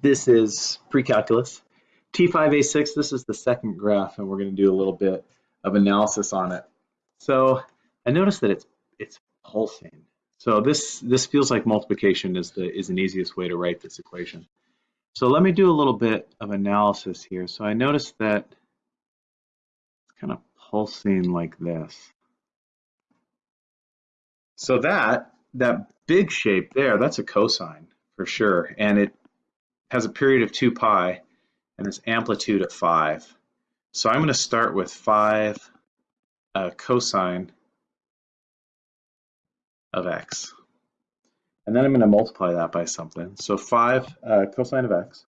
this is pre-calculus. T5A6, this is the second graph, and we're going to do a little bit of analysis on it. So I noticed that it's it's pulsing. So this this feels like multiplication is the is an easiest way to write this equation. So let me do a little bit of analysis here. So I noticed that it's kind of pulsing like this. So that that big shape there, that's a cosine for sure, and it has a period of 2 pi and its amplitude of 5. So I'm going to start with 5 uh, cosine of x. And then I'm going to multiply that by something. So 5 uh, cosine of x.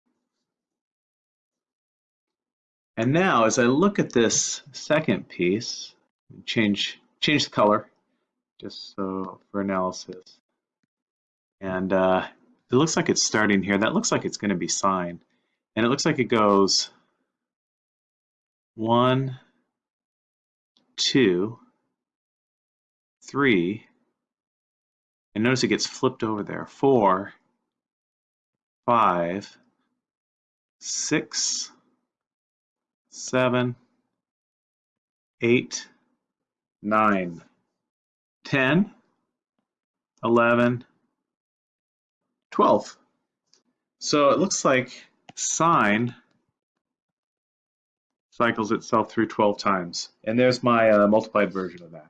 And now as I look at this second piece, change, change the color just so for analysis. And uh, it looks like it's starting here. That looks like it's going to be sine. And it looks like it goes 1, 2, 3, and notice it gets flipped over there. Four, five, six, seven, eight, nine, ten, eleven, twelve. So it looks like sine cycles itself through 12 times. And there's my uh, multiplied version of that.